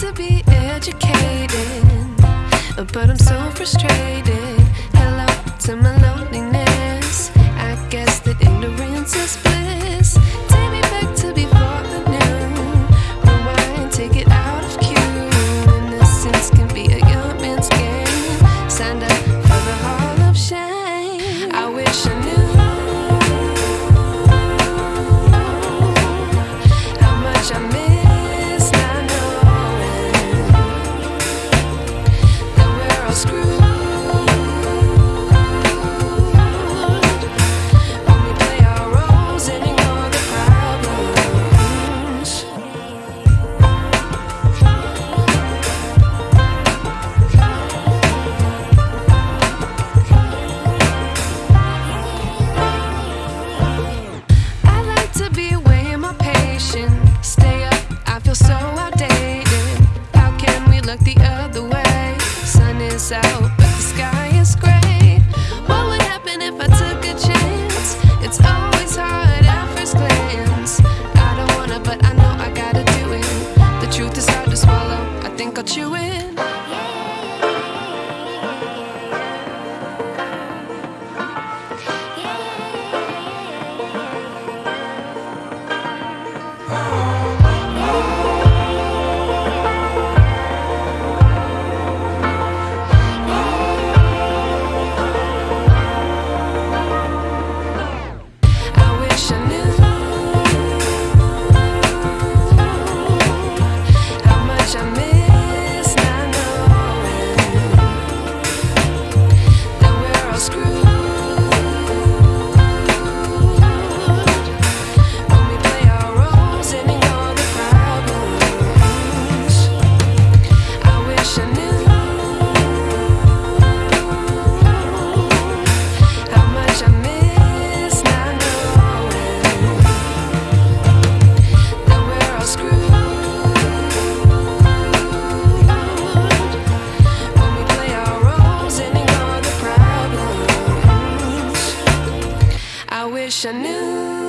to be educated, but I'm so frustrated. out, but the sky is gray. I wish I knew.